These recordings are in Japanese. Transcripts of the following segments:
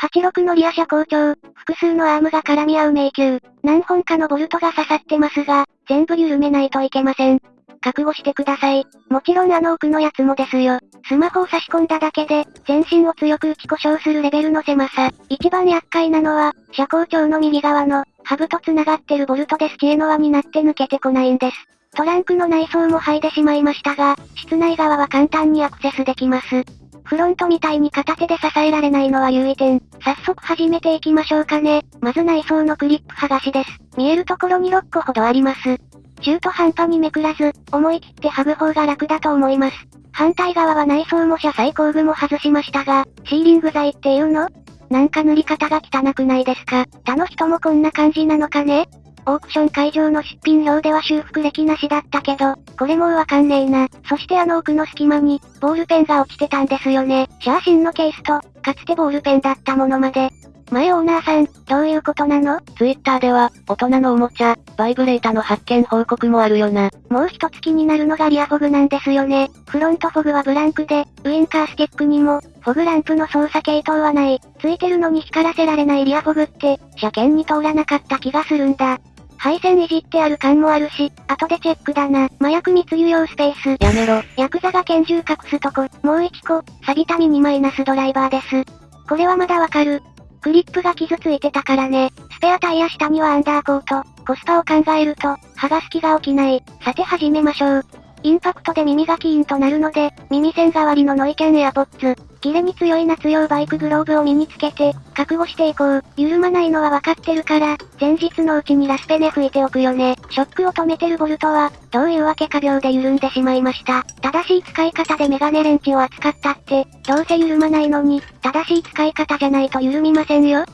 86のリア車高調、複数のアームが絡み合う迷宮。何本かのボルトが刺さってますが、全部緩めないといけません。覚悟してください。もちろんあの奥のやつもですよ。スマホを差し込んだだけで、全身を強く打ち故障するレベルの狭さ。一番厄介なのは、車高調の右側の、ハブと繋がってるボルトです知恵の輪になって抜けてこないんです。トランクの内装も剥いでしまいましたが、室内側は簡単にアクセスできます。フロントみたいに片手で支えられないのは優位点。早速始めていきましょうかね。まず内装のクリップ剥がしです。見えるところに6個ほどあります。中途半端にめくらず、思い切って剥ぐ方が楽だと思います。反対側は内装も車載工具も外しましたが、シーリング剤っていうの？なんか塗り方が汚くないですか？他の人もこんな感じなのかね？オークション会場の出品表では修復歴なしだったけど、これもうわかんねえな。そしてあの奥の隙間に、ボールペンが落ちてたんですよね。写真のケースと、かつてボールペンだったものまで、前オーナーさん、どういうことなの？ツイッターでは、大人のおもちゃ、バイブレータの発見報告もあるよな。もう一つ気になるのがリアフォグなんですよね。フロントフォグはブランクで、ウインカースティックにも、フォグランプの操作系統はない。ついてるのに光らせられないリアフォグって、車検に通らなかった気がするんだ。配線いじってある感もあるし、後でチェックだな。麻薬密輸用スペース。やめろ。ヤクザが拳銃隠すとこ。もう一個、錆びたミニマイナスドライバーです。これはまだわかる。クリップが傷ついてたからね。スペアタイヤ下にはアンダーコート。コスパを考えると、剥がす気が起きない。さて始めましょう。インパクトで耳がキーンとなるので、耳栓代わりのノイキャンエアポッツ。キレに強い夏用バイクグローブを身につけて、覚悟していこう。緩まないのは分かってるから、前日のうちにラスペネ拭いておくよね。ショックを止めてるボルトは、どういうわけか秒で緩んでしまいました。正しい使い方でメガネレンチを扱ったって、どうせ緩まないのに、正しい使い方じゃないと緩みませんよ。っ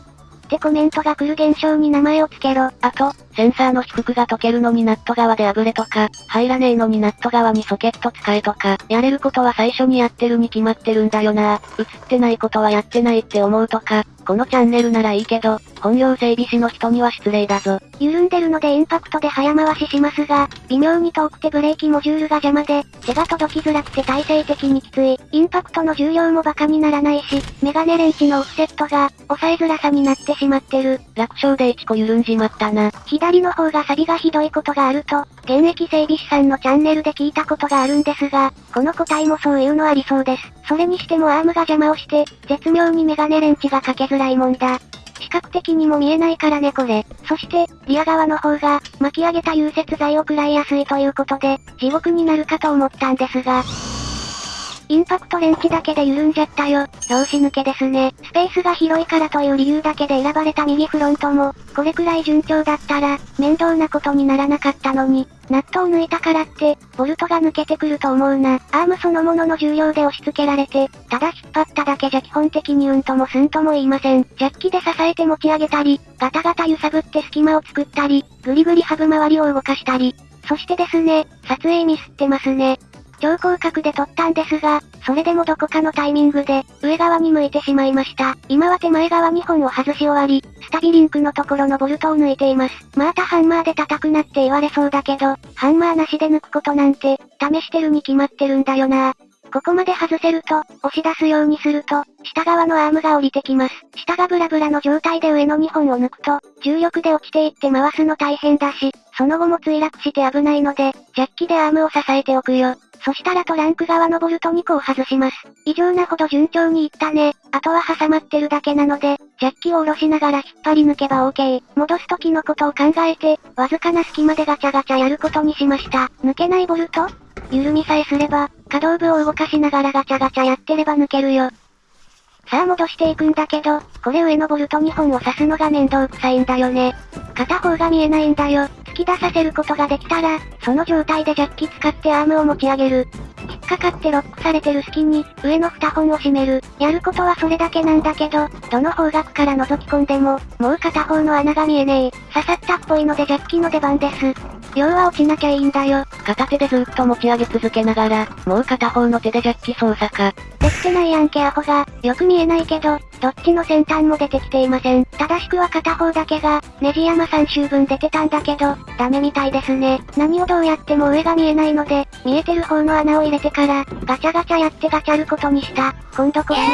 てコメントが来る現象に名前を付けろ。あと、センサーの低くが溶けるのにナット側であぶれとか、入らねえのにナット側にソケット使えとか、やれることは最初にやってるに決まってるんだよな。映ってないことはやってないって思うとか、このチャンネルならいいけど、本業整備士の人には失礼だぞ。緩んでるのでインパクトで早回ししますが、微妙に遠くてブレーキモジュールが邪魔で、手が届きづらくて体制的にきつい。インパクトの重量もバカにならないし、メガネレンチのオフセットが、抑えづらさになってしまってる。楽勝で1個緩んじまったな。左の方が錆びがひどいことがあると、現役整備士さんのチャンネルで聞いたことがあるんですが、この個体もそういうのありそうです。それにしてもアームが邪魔をして、絶妙にメガネレンチがかけづらいもんだ。視覚的にも見えないからねこれ。そして、リア側の方が、巻き上げた融雪剤を食らいやすいということで、地獄になるかと思ったんですが、インパクトレンチだけで緩んじゃったよ。拍子抜けですね。スペースが広いからという理由だけで選ばれた右フロントも、これくらい順調だったら、面倒なことにならなかったのに、ナットを抜いたからって、ボルトが抜けてくると思うな。アームそのものの重量で押し付けられて、ただ引っ張っただけじゃ基本的にうんともすんとも言いません。ジャッキで支えて持ち上げたり、ガタガタ揺さぶって隙間を作ったり、ぐりぐりハブ周りを動かしたり。そしてですね、撮影ミスってますね。超広角で撮ったんですが、それでもどこかのタイミングで、上側に向いてしまいました。今は手前側2本を外し終わり、スタビリンクのところのボルトを抜いています。またハンマーで叩くなって言われそうだけど、ハンマーなしで抜くことなんて、試してるに決まってるんだよな。ここまで外せると、押し出すようにすると、下側のアームが降りてきます。下がブラブラの状態で上の2本を抜くと、重力で落ちていって回すの大変だし、その後も墜落して危ないので、ジャッキでアームを支えておくよ。そしたらトランク側のボルト2個を外します。異常なほど順調にいったね。あとは挟まってるだけなので、ジャッキを下ろしながら引っ張り抜けば OK。戻す時のことを考えて、わずかな隙間でガチャガチャやることにしました。抜けないボルト？緩みさえすれば、可動部を動かしながらガチャガチャやってれば抜けるよ。さあ戻していくんだけど、これ上のボルト2本を刺すのが面倒くさいんだよね。片方が見えないんだよ。突き出させることができたら、その状態でジャッキ使ってアームを持ち上げる。引っかかってロックされてる隙に、上の2本を締める。やることはそれだけなんだけど、どの方角から覗き込んでも、もう片方の穴が見えねえ。刺さったっぽいのでジャッキの出番です。要は落ちなきゃいいんだよ。片手でずっと持ち上げ続けながら、もう片方の手でジャッキ操作か。できてないやんけアホが、よく見えないけど、どっちの先端も出てきていません。正しくは片方だけが、ネジ山3周分出てたんだけど、ダメみたいですね。何をどうやっても上が見えないので、見えてる方の穴を入れてから、ガチャガチャやってガチャることにした。今度こそめで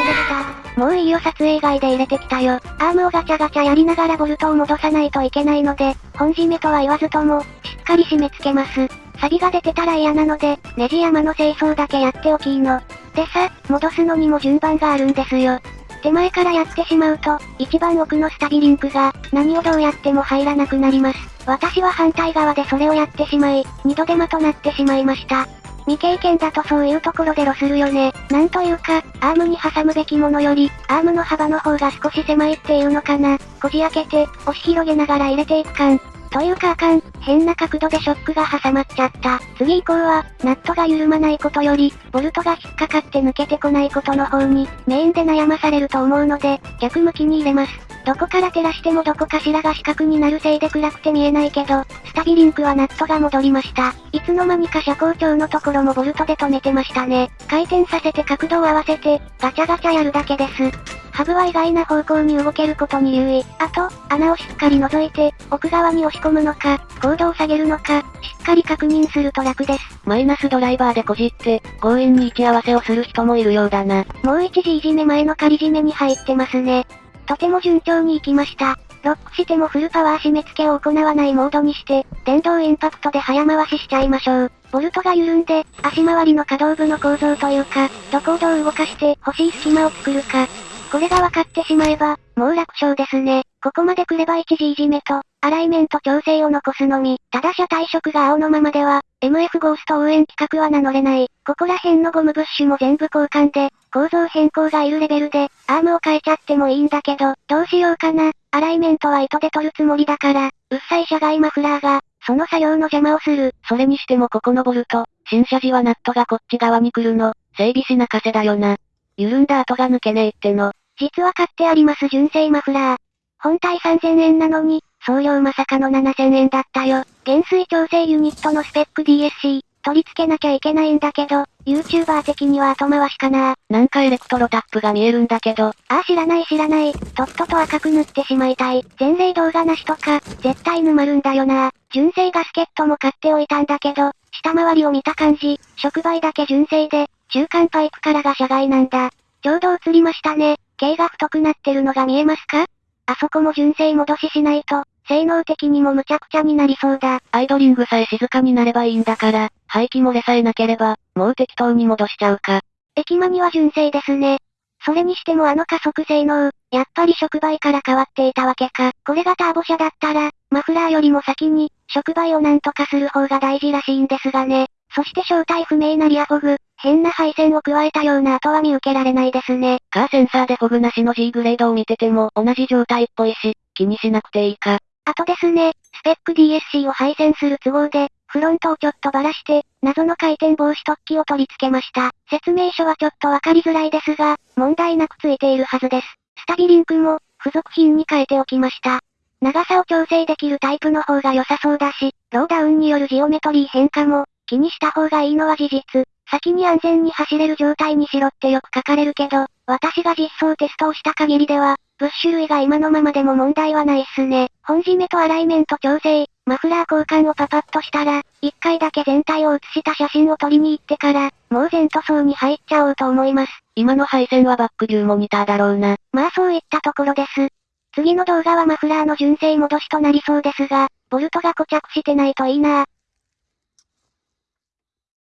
た。もういいよ撮影以外で入れてきたよ。アームをガチャガチャやりながらボルトを戻さないといけないので、本締めとは言わずとも、しっかり締め付けます。サビが出てたら嫌なので、ネジ山の清掃だけやっておきーの。でさ、戻すのにも順番があるんですよ。手前からやってしまうと、一番奥のスタビリンクが、何をどうやっても入らなくなります。私は反対側でそれをやってしまい、二度手間となってしまいました。未経験だとそういうところでロするよね。なんというか、アームに挟むべきものより、アームの幅の方が少し狭いっていうのかな。こじ開けて、押し広げながら入れていく感。というかあかん、変な角度でショックが挟まっちゃった。次以降は、ナットが緩まないことより、ボルトが引っかかって抜けてこないことの方に、メインで悩まされると思うので、逆向きに入れます。どこから照らしてもどこかしらが四角になるせいで暗くて見えないけど、スタビリンクはナットが戻りました。いつの間にか車高調のところもボルトで止めてましたね。回転させて角度を合わせて、ガチャガチャやるだけです。ハブは意外な方向に動けることに留意。あと、穴をしっかり覗いて、奥側に押し込むのか、高度を下げるのか、しっかり確認すると楽です。マイナスドライバーでこじって、強引に位置合わせをする人もいるようだな。もう一時いじめ前の仮締めに入ってますね。とても順調にいきました。ロックしてもフルパワー締め付けを行わないモードにして、電動インパクトで早回ししちゃいましょう。ボルトが緩んで、足回りの可動部の構造というか、どこをどう動かして欲しい隙間を作るか、これが分かってしまえば、もう楽勝ですね。ここまで来れば一時いじめと、アライメント調整を残すのみ。ただ車体色が青のままでは、MF ゴースト応援企画は名乗れない。ここら辺のゴムブッシュも全部交換で、構造変更がいるレベルで、アームを変えちゃってもいいんだけど、どうしようかな。アライメントは糸で取るつもりだから、うっさい車外マフラーが、その作業の邪魔をする。それにしてもここのボルト、新車時はナットがこっち側に来るの、整備士泣かせだよな。緩んだ後が抜けねえっての。実は買ってあります純正マフラー。本体3000円なのに、送料まさかの7000円だったよ。減衰調整ユニットのスペック DSC、取り付けなきゃいけないんだけど、YouTuber 的には後回しかななんかエレクトロタップが見えるんだけど。ああ知らない知らない。とっとと赤く塗ってしまいたい。前例動画なしとか、絶対沼るんだよな。純正ガスケットも買っておいたんだけど、下回りを見た感じ、触媒だけ純正で、中間パイプからが車外なんだ。ちょうど映りましたね。径が太くなってるのが見えますか？あそこも純正戻ししないと、性能的にも無茶苦茶になりそうだ。アイドリングさえ静かになればいいんだから、排気漏れさえなければ、もう適当に戻しちゃうか。駅間には純正ですね。それにしてもあの加速性能、やっぱり触媒から変わっていたわけか。これがターボ車だったら、マフラーよりも先に、触媒をなんとかする方が大事らしいんですがね。そして正体不明なリアフォグ、変な配線を加えたような跡は見受けられないですね。カーセンサーでフォグなしの G グレードを見てても同じ状態っぽいし、気にしなくていいか。あとですね、スペック DSC を配線する都合で、フロントをちょっとばらして、謎の回転防止突起を取り付けました。説明書はちょっとわかりづらいですが、問題なくついているはずです。スタビリンクも、付属品に変えておきました。長さを調整できるタイプの方が良さそうだし、ローダウンによるジオメトリー変化も、気にした方がいいのは事実。先に安全に走れる状態にしろってよく書かれるけど、私が実装テストをした限りでは、ブッシュ類が今のままでも問題はないっすね。本締めとアライメント調整、マフラー交換をパパッとしたら、一回だけ全体を写した写真を撮りに行ってから、もう全塗装に入っちゃおうと思います。今の配線はバックビューモニターだろうな。まあそういったところです。次の動画はマフラーの純正戻しとなりそうですが、ボルトが固着してないといいな